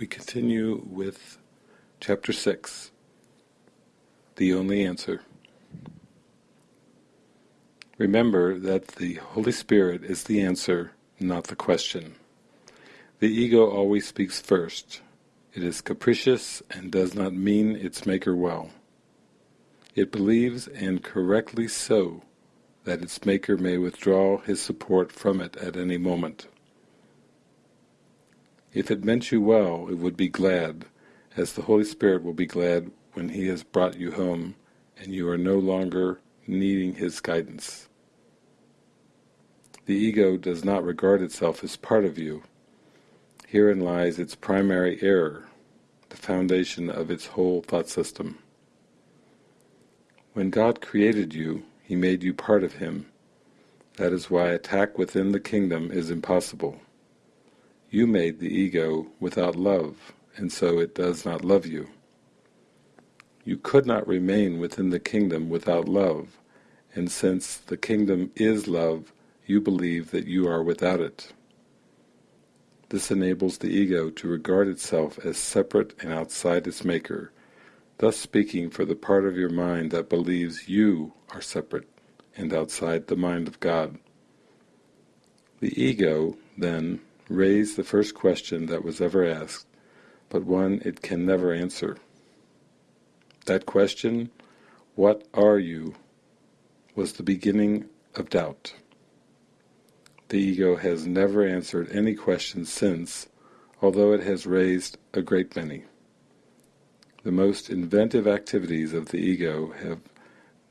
we continue with chapter 6, The Only Answer. Remember that the Holy Spirit is the answer, not the question. The ego always speaks first. It is capricious and does not mean its maker well. It believes, and correctly so, that its maker may withdraw his support from it at any moment. If it meant you well, it would be glad, as the Holy Spirit will be glad when He has brought you home and you are no longer needing His guidance. The ego does not regard itself as part of you. Herein lies its primary error, the foundation of its whole thought system. When God created you, He made you part of Him. That is why attack within the kingdom is impossible. You made the ego without love, and so it does not love you. You could not remain within the kingdom without love, and since the kingdom is love, you believe that you are without it. This enables the ego to regard itself as separate and outside its maker, thus speaking for the part of your mind that believes you are separate and outside the mind of God. The ego, then, raised the first question that was ever asked, but one it can never answer. That question, what are you, was the beginning of doubt. The ego has never answered any question since, although it has raised a great many. The most inventive activities of the ego have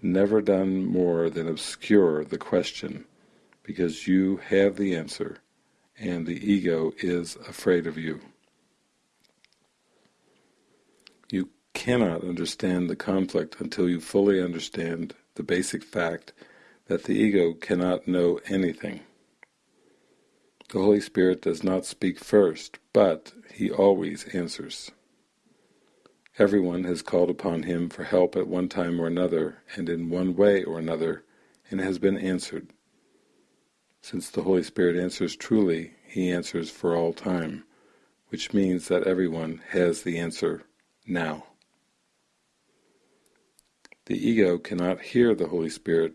never done more than obscure the question, because you have the answer, and the ego is afraid of you. You cannot understand the conflict until you fully understand the basic fact that the ego cannot know anything. The Holy Spirit does not speak first, but He always answers. Everyone has called upon Him for help at one time or another, and in one way or another, and has been answered. Since the Holy Spirit answers truly, He answers for all time, which means that everyone has the answer now. The ego cannot hear the Holy Spirit,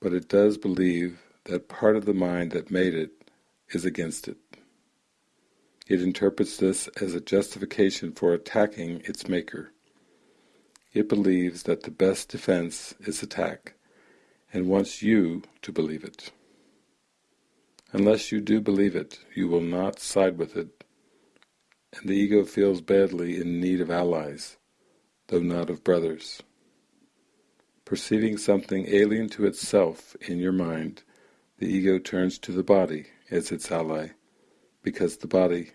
but it does believe that part of the mind that made it is against it. It interprets this as a justification for attacking its maker. It believes that the best defense is attack, and wants you to believe it. Unless you do believe it, you will not side with it, and the ego feels badly in need of allies, though not of brothers. Perceiving something alien to itself in your mind, the ego turns to the body as its ally, because the body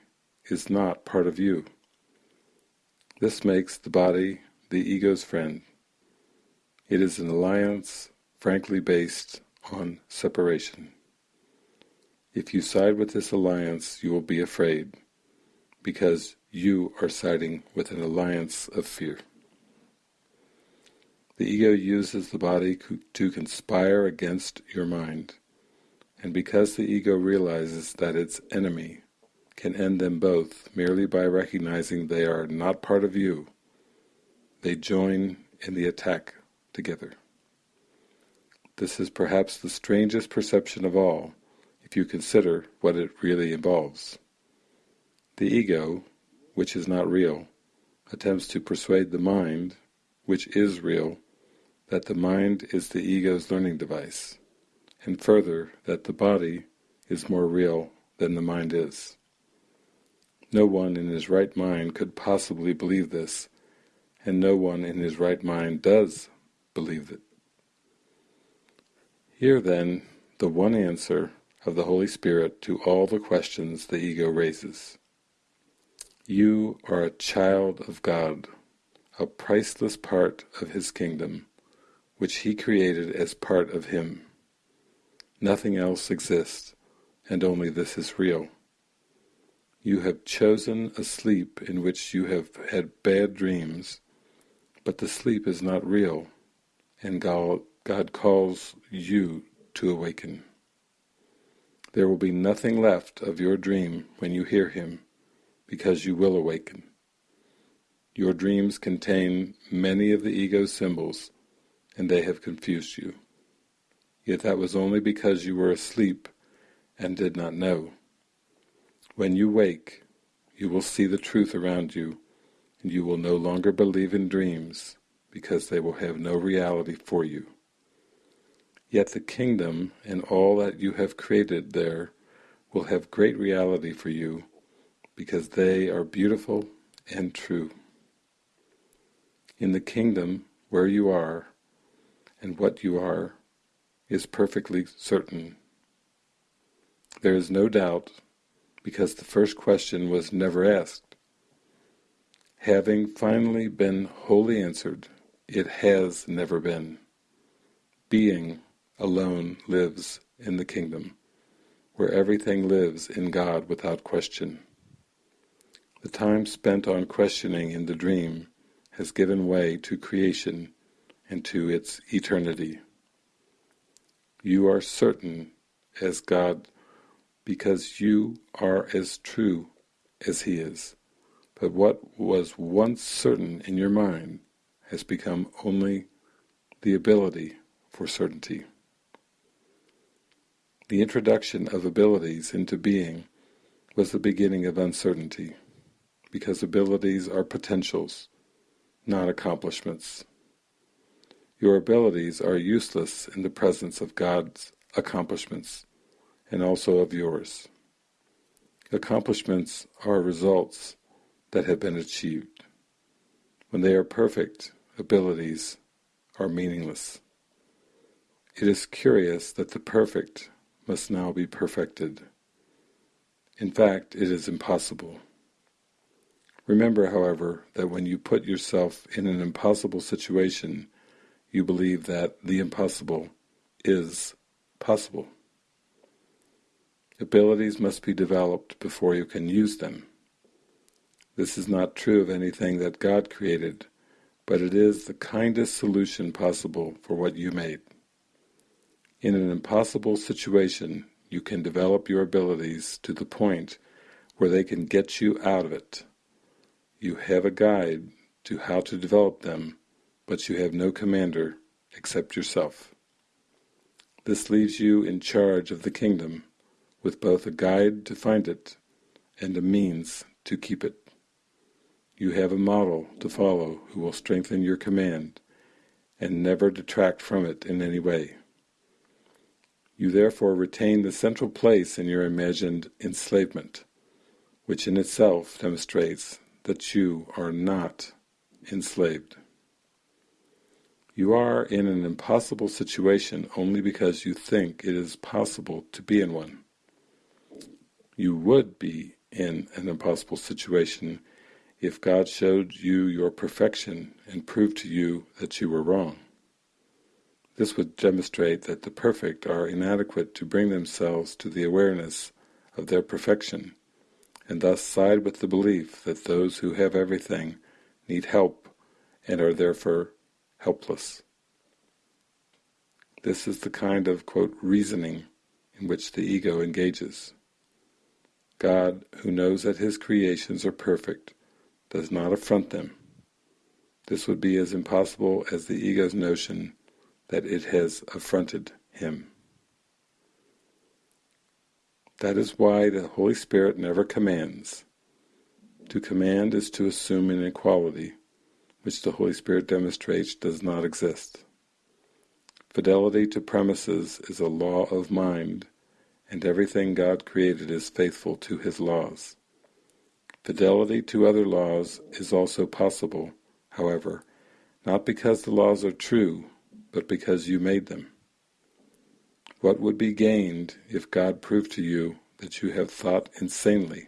is not part of you. This makes the body the ego's friend. It is an alliance frankly based on separation. If you side with this alliance, you will be afraid, because you are siding with an alliance of fear. The ego uses the body to conspire against your mind, and because the ego realizes that its enemy can end them both merely by recognizing they are not part of you, they join in the attack together. This is perhaps the strangest perception of all, if you consider what it really involves. The ego, which is not real, attempts to persuade the mind, which is real, that the mind is the ego's learning device, and further that the body is more real than the mind is. No one in his right mind could possibly believe this, and no one in his right mind does believe it. Here then, the one answer of the Holy Spirit to all the questions the ego raises. You are a child of God, a priceless part of His kingdom, which He created as part of Him. Nothing else exists, and only this is real. You have chosen a sleep in which you have had bad dreams, but the sleep is not real, and God, God calls you to awaken. There will be nothing left of your dream when you hear him, because you will awaken. Your dreams contain many of the ego's symbols, and they have confused you. Yet that was only because you were asleep and did not know. When you wake, you will see the truth around you, and you will no longer believe in dreams, because they will have no reality for you. Yet the kingdom and all that you have created there will have great reality for you, because they are beautiful and true. In the kingdom where you are, and what you are, is perfectly certain. There is no doubt, because the first question was never asked. Having finally been wholly answered, it has never been. Being alone lives in the kingdom, where everything lives in God without question. The time spent on questioning in the dream has given way to creation and to its eternity. You are certain as God because you are as true as He is. But what was once certain in your mind has become only the ability for certainty. The introduction of abilities into being was the beginning of uncertainty, because abilities are potentials, not accomplishments. Your abilities are useless in the presence of God's accomplishments, and also of yours. Accomplishments are results that have been achieved. When they are perfect, abilities are meaningless. It is curious that the perfect must now be perfected. In fact, it is impossible. Remember, however, that when you put yourself in an impossible situation, you believe that the impossible is possible. Abilities must be developed before you can use them. This is not true of anything that God created, but it is the kindest solution possible for what you made. In an impossible situation, you can develop your abilities to the point where they can get you out of it. You have a guide to how to develop them but you have no commander except yourself. This leaves you in charge of the kingdom, with both a guide to find it and a means to keep it. You have a model to follow who will strengthen your command and never detract from it in any way. You therefore retain the central place in your imagined enslavement, which in itself demonstrates that you are not enslaved. You are in an impossible situation only because you think it is possible to be in one. You would be in an impossible situation if God showed you your perfection and proved to you that you were wrong. This would demonstrate that the perfect are inadequate to bring themselves to the awareness of their perfection, and thus side with the belief that those who have everything need help and are therefore helpless. This is the kind of, quote, reasoning in which the ego engages. God, who knows that his creations are perfect, does not affront them. This would be as impossible as the ego's notion that it has affronted him. That is why the Holy Spirit never commands. To command is to assume an equality which the Holy Spirit demonstrates does not exist. Fidelity to premises is a law of mind, and everything God created is faithful to His laws. Fidelity to other laws is also possible, however, not because the laws are true, but because you made them. What would be gained if God proved to you that you have thought insanely?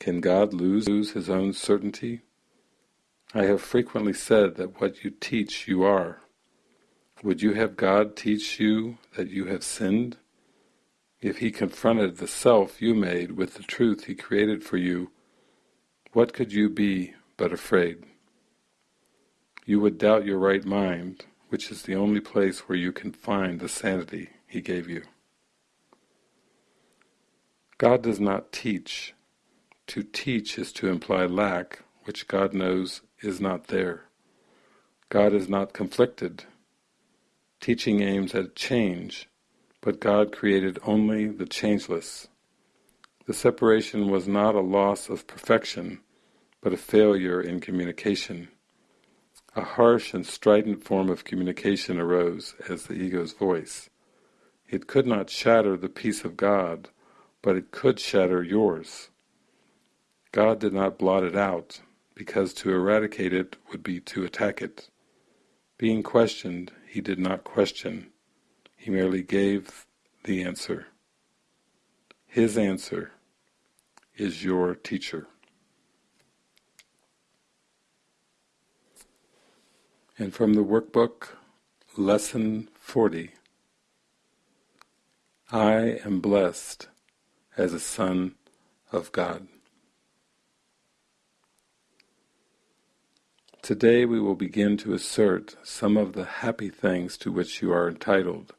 Can God lose his own certainty? I have frequently said that what you teach you are. Would you have God teach you that you have sinned? If he confronted the self you made with the truth he created for you, what could you be but afraid? You would doubt your right mind, which is the only place where you can find the sanity he gave you. God does not teach To teach is to imply lack, which God knows is not there. God is not conflicted. Teaching aims at change, but God created only the changeless. The separation was not a loss of perfection, but a failure in communication. A harsh and strident form of communication arose as the ego's voice. It could not shatter the peace of God, but it could shatter yours. God did not blot it out, because to eradicate it would be to attack it. Being questioned, he did not question, he merely gave the answer. His answer is your teacher. And from the workbook, Lesson 40 I am blessed as a son of God. Today we will begin to assert some of the happy things to which you are entitled,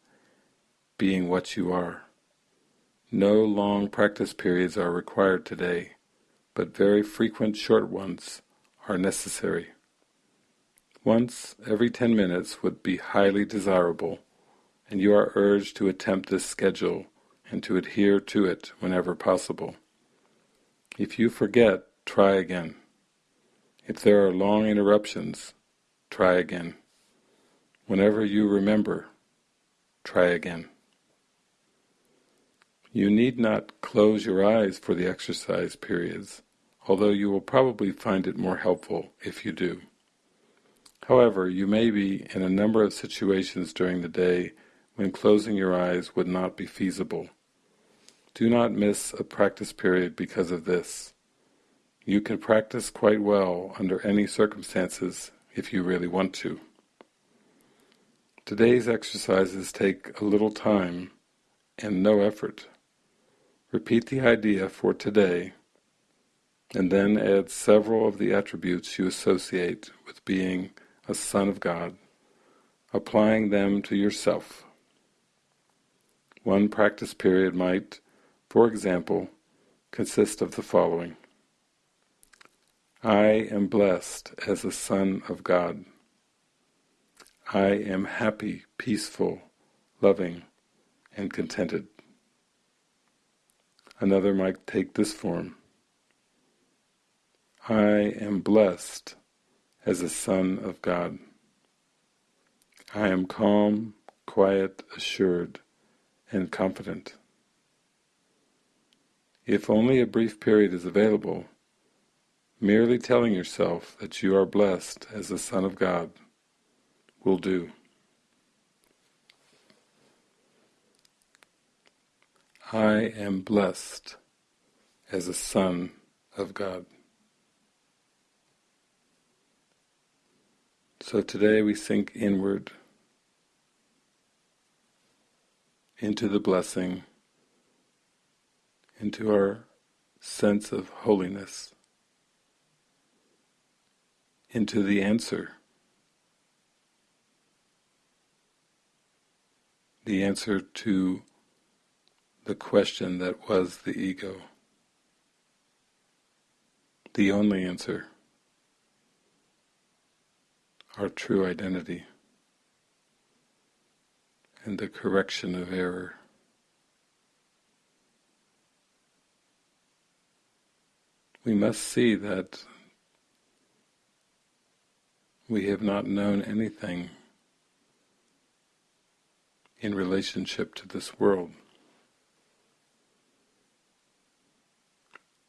being what you are. No long practice periods are required today, but very frequent short ones are necessary. Once every ten minutes would be highly desirable, and you are urged to attempt this schedule and to adhere to it whenever possible. If you forget, try again. If there are long interruptions, try again. Whenever you remember, try again. You need not close your eyes for the exercise periods, although you will probably find it more helpful if you do. However, you may be in a number of situations during the day when closing your eyes would not be feasible. Do not miss a practice period because of this. You can practice quite well under any circumstances if you really want to. Today's exercises take a little time and no effort. Repeat the idea for today and then add several of the attributes you associate with being a Son of God, applying them to yourself. One practice period might, for example, consist of the following. I am blessed as a Son of God. I am happy, peaceful, loving, and contented. Another might take this form. I am blessed as a son of God. I am calm, quiet, assured, and confident. If only a brief period is available, merely telling yourself that you are blessed as a son of God will do. I am blessed as a son of God. So today we sink inward into the blessing, into our sense of holiness, into the answer. The answer to the question that was the ego. The only answer our true identity and the correction of error. We must see that we have not known anything in relationship to this world.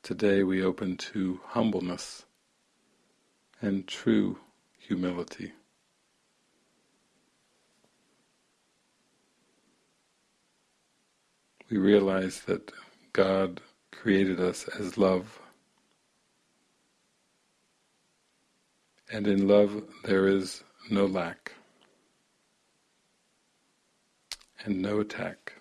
Today we open to humbleness and true humility. We realize that God created us as love, and in love there is no lack and no attack.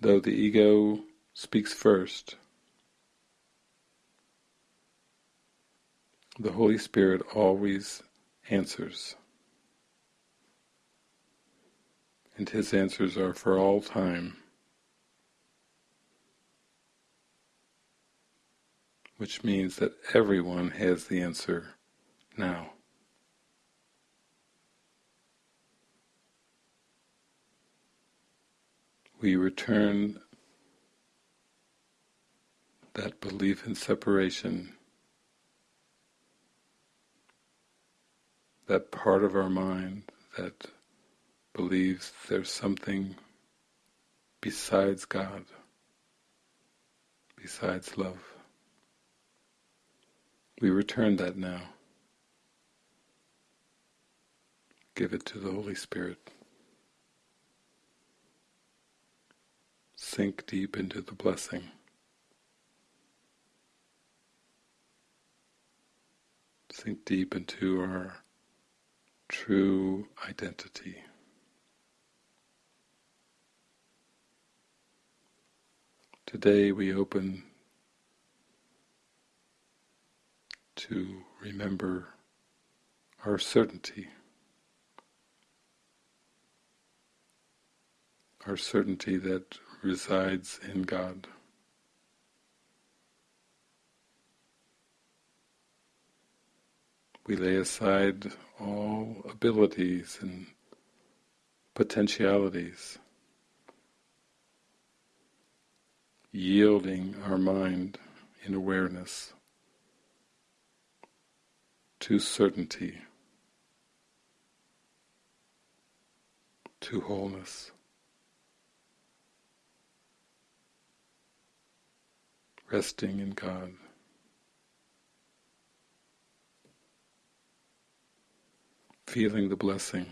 Though the ego speaks first, the Holy Spirit always answers. And his answers are for all time. Which means that everyone has the answer now. We return that belief in separation that part of our mind that believes there's something besides God, besides love. We return that now. Give it to the Holy Spirit. Sink deep into the blessing. Sink deep into our true identity. Today we open to remember our certainty, our certainty that resides in God. We lay aside all abilities and potentialities yielding our mind in awareness to certainty, to wholeness. Resting in God. Feeling the blessing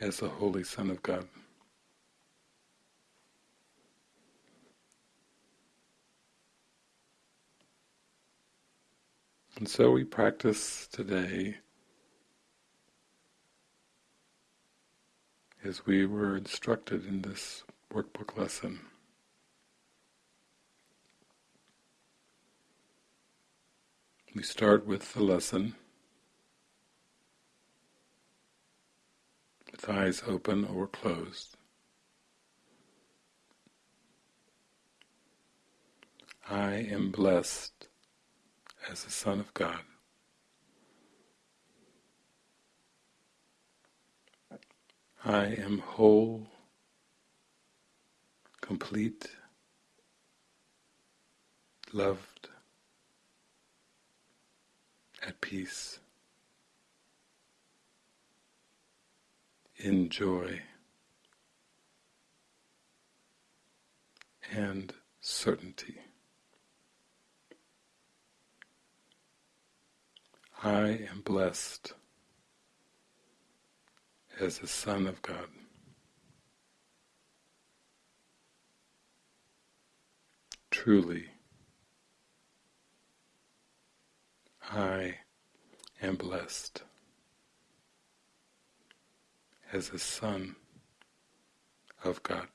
as the Holy Son of God. And so we practice today as we were instructed in this workbook lesson. We start with the lesson with eyes open or closed. I am blessed as a Son of God. I am whole, complete, loved, at peace, in joy, and certainty. I am blessed as a Son of God. Truly, I am blessed as a Son of God.